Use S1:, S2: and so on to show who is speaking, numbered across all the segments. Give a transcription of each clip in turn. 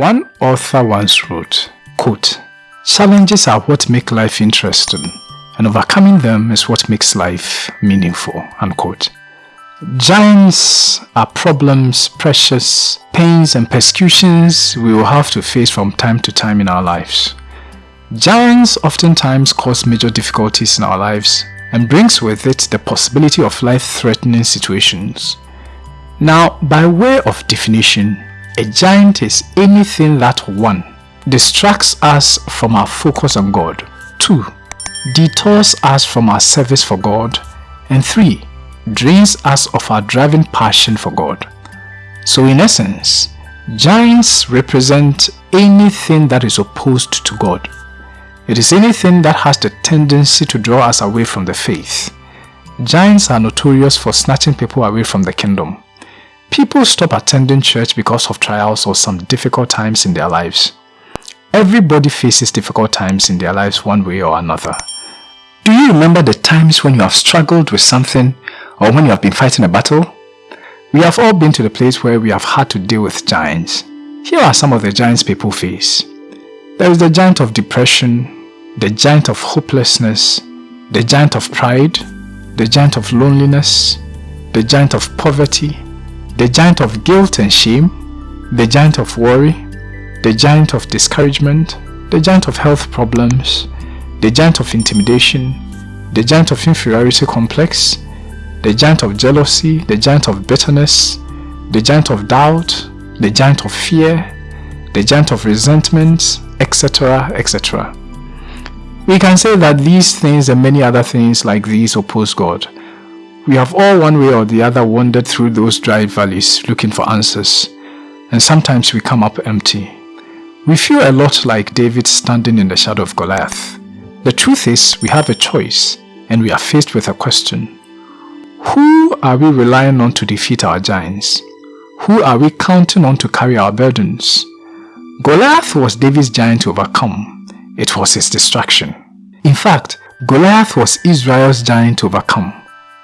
S1: One author once wrote, quote, Challenges are what make life interesting, and overcoming them is what makes life meaningful. Unquote. Giants are problems, pressures, pains, and persecutions we will have to face from time to time in our lives. Giants oftentimes cause major difficulties in our lives and brings with it the possibility of life-threatening situations. Now, by way of definition, a giant is anything that 1. Distracts us from our focus on God 2. Detours us from our service for God and 3. Drains us of our driving passion for God. So in essence, giants represent anything that is opposed to God. It is anything that has the tendency to draw us away from the faith. Giants are notorious for snatching people away from the kingdom. People stop attending church because of trials or some difficult times in their lives. Everybody faces difficult times in their lives one way or another. Do you remember the times when you have struggled with something or when you have been fighting a battle? We have all been to the place where we have had to deal with giants. Here are some of the giants people face. There is the giant of depression, the giant of hopelessness, the giant of pride, the giant of loneliness, the giant of poverty, the giant of guilt and shame, the giant of worry, the giant of discouragement, the giant of health problems, the giant of intimidation, the giant of inferiority complex, the giant of jealousy, the giant of bitterness, the giant of doubt, the giant of fear, the giant of resentment, etc., etc. We can say that these things and many other things like these oppose God. We have all one way or the other wandered through those dry valleys looking for answers, and sometimes we come up empty. We feel a lot like David standing in the shadow of Goliath. The truth is, we have a choice, and we are faced with a question. Who are we relying on to defeat our giants? Who are we counting on to carry our burdens? Goliath was David's giant to overcome. It was his distraction. In fact, Goliath was Israel's giant to overcome.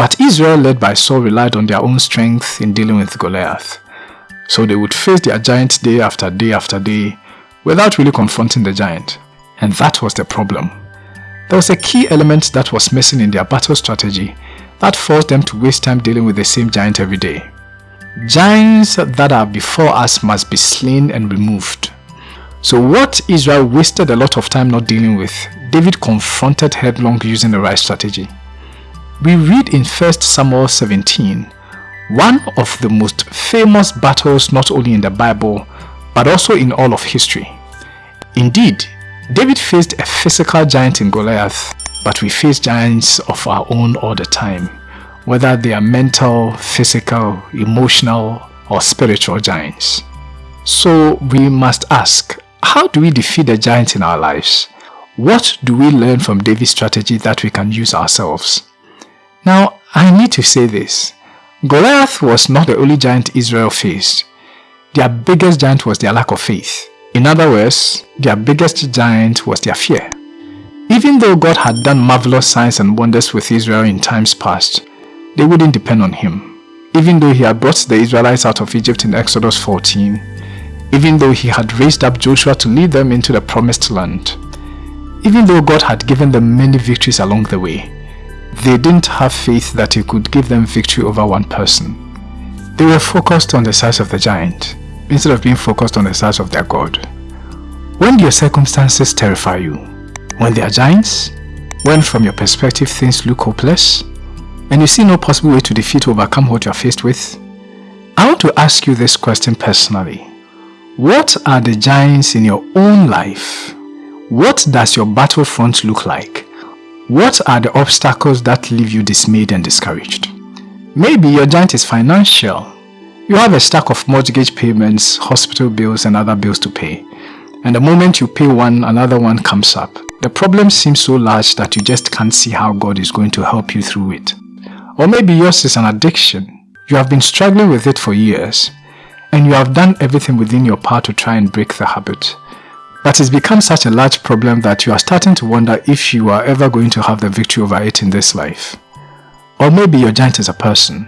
S1: But Israel led by Saul relied on their own strength in dealing with Goliath. So they would face their giant day after day after day without really confronting the giant. And that was the problem. There was a key element that was missing in their battle strategy that forced them to waste time dealing with the same giant every day. Giants that are before us must be slain and removed. So what Israel wasted a lot of time not dealing with, David confronted headlong using the right strategy. We read in 1 Samuel 17, one of the most famous battles not only in the Bible, but also in all of history. Indeed, David faced a physical giant in Goliath, but we face giants of our own all the time, whether they are mental, physical, emotional, or spiritual giants. So we must ask, how do we defeat the giant in our lives? What do we learn from David's strategy that we can use ourselves? Now, I need to say this. Goliath was not the only giant Israel faced. Their biggest giant was their lack of faith. In other words, their biggest giant was their fear. Even though God had done marvelous signs and wonders with Israel in times past, they wouldn't depend on him. Even though he had brought the Israelites out of Egypt in Exodus 14, even though he had raised up Joshua to lead them into the promised land, even though God had given them many victories along the way, they didn't have faith that he could give them victory over one person. They were focused on the size of the giant, instead of being focused on the size of their God. When your circumstances terrify you? When they are giants? When from your perspective things look hopeless? And you see no possible way to defeat or overcome what you are faced with? I want to ask you this question personally. What are the giants in your own life? What does your battlefront look like? What are the obstacles that leave you dismayed and discouraged? Maybe your giant is financial. You have a stack of mortgage payments, hospital bills and other bills to pay. And the moment you pay one, another one comes up. The problem seems so large that you just can't see how God is going to help you through it. Or maybe yours is an addiction. You have been struggling with it for years. And you have done everything within your power to try and break the habit. But it's become such a large problem that you are starting to wonder if you are ever going to have the victory over it in this life. Or maybe your giant is a person.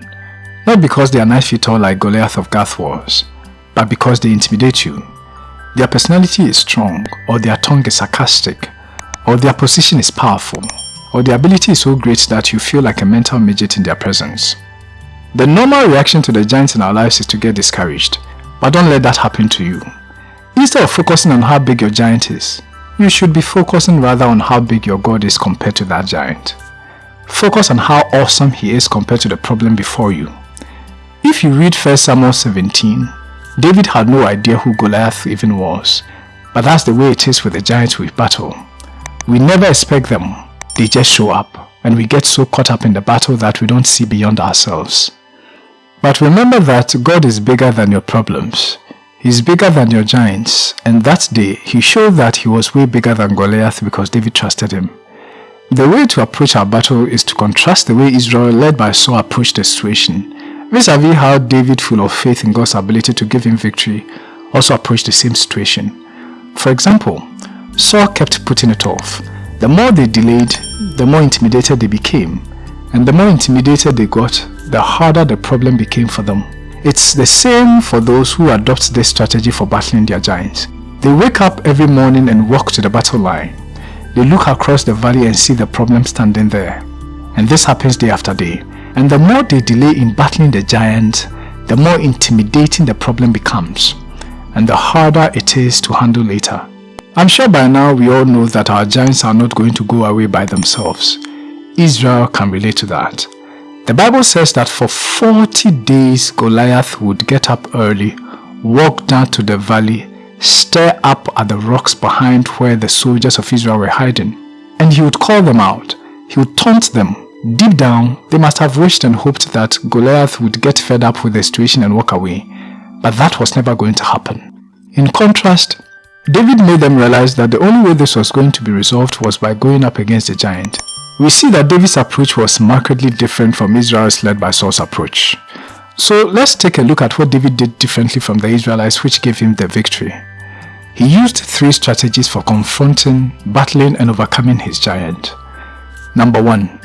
S1: Not because they are nine feet tall like Goliath of Gath was, but because they intimidate you. their personality is strong, or their tongue is sarcastic, or their position is powerful, or their ability is so great that you feel like a mental midget in their presence. The normal reaction to the giants in our lives is to get discouraged, but don't let that happen to you. Instead of focusing on how big your giant is, you should be focusing rather on how big your God is compared to that giant. Focus on how awesome he is compared to the problem before you. If you read 1 Samuel 17, David had no idea who Goliath even was, but that's the way it is with the giants we battle. We never expect them, they just show up, and we get so caught up in the battle that we don't see beyond ourselves. But remember that God is bigger than your problems. He's bigger than your giants, and that day he showed that he was way bigger than Goliath because David trusted him. The way to approach our battle is to contrast the way Israel led by Saul approached the situation vis-a-vis how David full of faith in God's ability to give him victory also approached the same situation. For example, Saul kept putting it off. The more they delayed, the more intimidated they became. And the more intimidated they got, the harder the problem became for them. It's the same for those who adopt this strategy for battling their giants. They wake up every morning and walk to the battle line. They look across the valley and see the problem standing there. And this happens day after day. And the more they delay in battling the giant, the more intimidating the problem becomes. And the harder it is to handle later. I'm sure by now we all know that our giants are not going to go away by themselves. Israel can relate to that. The Bible says that for 40 days Goliath would get up early, walk down to the valley, stare up at the rocks behind where the soldiers of Israel were hiding, and he would call them out. He would taunt them. Deep down, they must have wished and hoped that Goliath would get fed up with the situation and walk away, but that was never going to happen. In contrast, David made them realize that the only way this was going to be resolved was by going up against the giant. We see that David's approach was markedly different from Israel's led by Saul's approach. So let's take a look at what David did differently from the Israelites which gave him the victory. He used three strategies for confronting, battling and overcoming his giant. Number 1.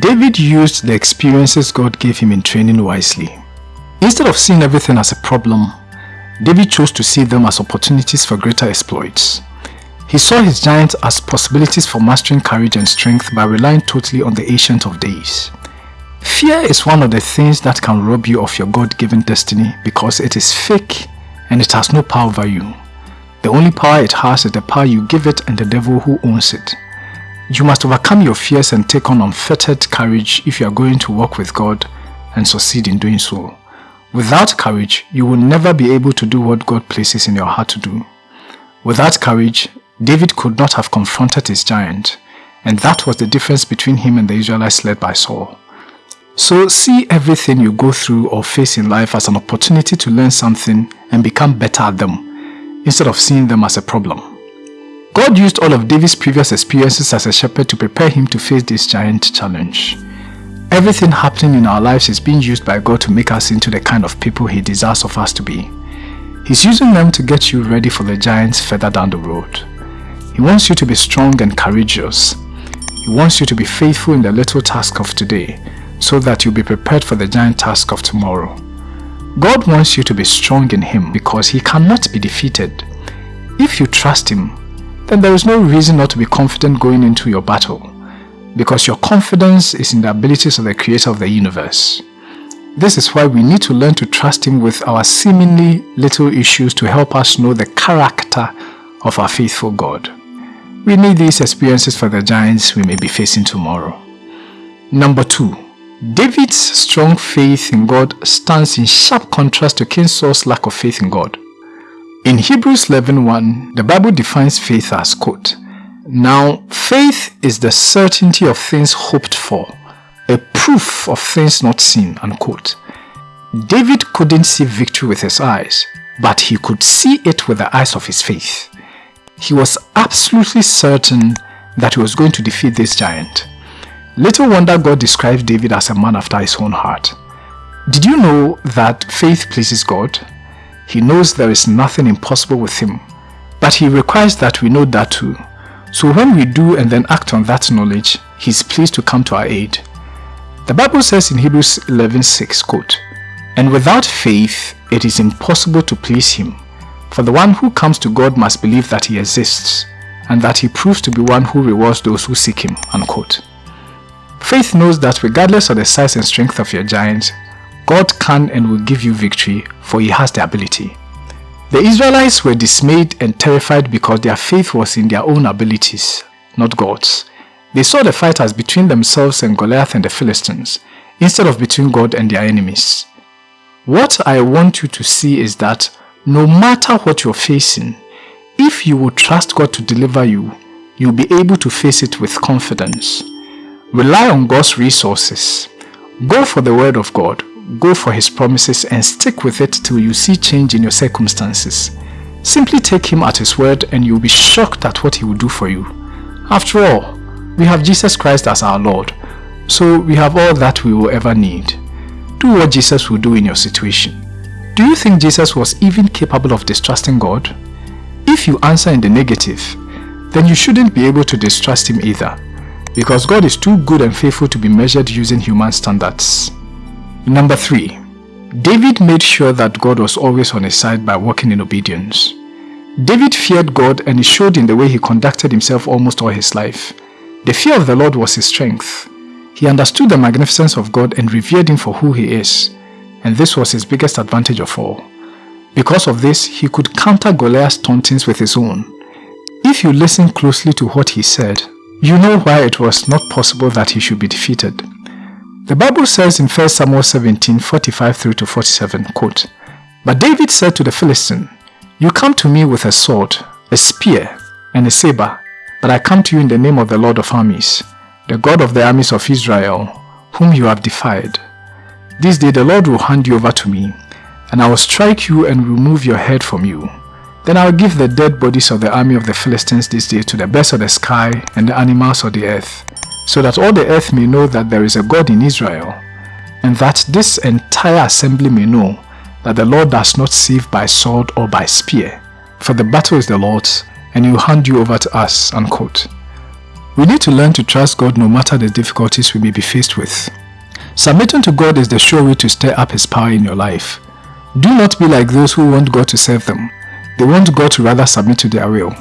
S1: David used the experiences God gave him in training wisely. Instead of seeing everything as a problem, David chose to see them as opportunities for greater exploits. He saw his giants as possibilities for mastering courage and strength by relying totally on the Ancient of Days. Fear is one of the things that can rob you of your God-given destiny because it is fake and it has no power over you. The only power it has is the power you give it and the devil who owns it. You must overcome your fears and take on unfettered courage if you are going to walk with God and succeed in doing so. Without courage, you will never be able to do what God places in your heart to do. Without courage, David could not have confronted his giant, and that was the difference between him and the Israelites led by Saul. So see everything you go through or face in life as an opportunity to learn something and become better at them, instead of seeing them as a problem. God used all of David's previous experiences as a shepherd to prepare him to face this giant challenge. Everything happening in our lives is being used by God to make us into the kind of people He desires of us to be. He's using them to get you ready for the giants further down the road. He wants you to be strong and courageous. He wants you to be faithful in the little task of today so that you'll be prepared for the giant task of tomorrow. God wants you to be strong in Him because He cannot be defeated. If you trust Him, then there is no reason not to be confident going into your battle because your confidence is in the abilities of the creator of the universe. This is why we need to learn to trust Him with our seemingly little issues to help us know the character of our faithful God. We need these experiences for the giants we may be facing tomorrow. Number 2. David's strong faith in God stands in sharp contrast to King Saul's lack of faith in God. In Hebrews 11.1, the Bible defines faith as, quote, Now faith is the certainty of things hoped for, a proof of things not seen, unquote. David couldn't see victory with his eyes, but he could see it with the eyes of his faith. He was absolutely certain that he was going to defeat this giant. Little wonder God described David as a man after his own heart. Did you know that faith pleases God? He knows there is nothing impossible with him, but he requires that we know that too. So when we do and then act on that knowledge, he is pleased to come to our aid. The Bible says in Hebrews 11:6, quote, And without faith it is impossible to please him, For the one who comes to God must believe that he exists and that he proves to be one who rewards those who seek him. Unquote. Faith knows that regardless of the size and strength of your giant, God can and will give you victory for he has the ability. The Israelites were dismayed and terrified because their faith was in their own abilities, not God's. They saw the fight as between themselves and Goliath and the Philistines, instead of between God and their enemies. What I want you to see is that no matter what you're facing, if you will trust God to deliver you, you'll be able to face it with confidence. Rely on God's resources. Go for the word of God. Go for his promises and stick with it till you see change in your circumstances. Simply take him at his word and you'll be shocked at what he will do for you. After all, we have Jesus Christ as our Lord, so we have all that we will ever need. Do what Jesus will do in your situation. Do you think Jesus was even capable of distrusting God? If you answer in the negative, then you shouldn't be able to distrust him either, because God is too good and faithful to be measured using human standards. Number 3. David made sure that God was always on his side by walking in obedience. David feared God and it showed in the way he conducted himself almost all his life. The fear of the Lord was his strength. He understood the magnificence of God and revered him for who he is, and this was his biggest advantage of all. Because of this, he could counter Goliath's tauntings with his own. If you listen closely to what he said, you know why it was not possible that he should be defeated. The Bible says in 1 Samuel 17, 45 through to 47, quote, But David said to the Philistine, You come to me with a sword, a spear, and a saber, but I come to you in the name of the Lord of armies, the God of the armies of Israel, whom you have defied. This day the Lord will hand you over to me, and I will strike you and remove your head from you. Then I will give the dead bodies of the army of the Philistines this day to the birds of the sky and the animals of the earth, so that all the earth may know that there is a God in Israel, and that this entire assembly may know that the Lord does not save by sword or by spear, for the battle is the Lord's, and he will hand you over to us. Unquote. We need to learn to trust God no matter the difficulties we may be faced with. Submitting to God is the sure way to stir up his power in your life. Do not be like those who want God to serve them. They want God to rather submit to their will.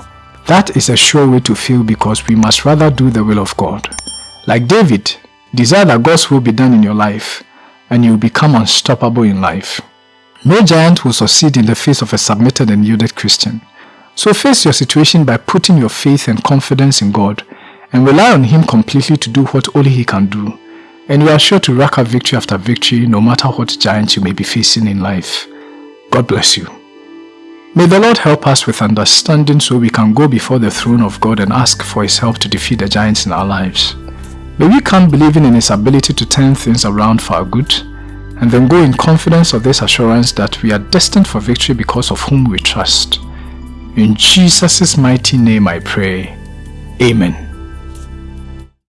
S1: That is a sure way to feel because we must rather do the will of God. Like David, desire that God's will be done in your life and you will become unstoppable in life. No giant will succeed in the face of a submitted and yielded Christian. So face your situation by putting your faith and confidence in God and rely on Him completely to do what only He can do and you are sure to rack up victory after victory no matter what giants you may be facing in life. God bless you. May the Lord help us with understanding so we can go before the throne of God and ask for His help to defeat the giants in our lives. May we come believing in His ability to turn things around for our good, and then go in confidence of this assurance that we are destined for victory because of whom we trust. In Jesus' mighty name I pray. Amen.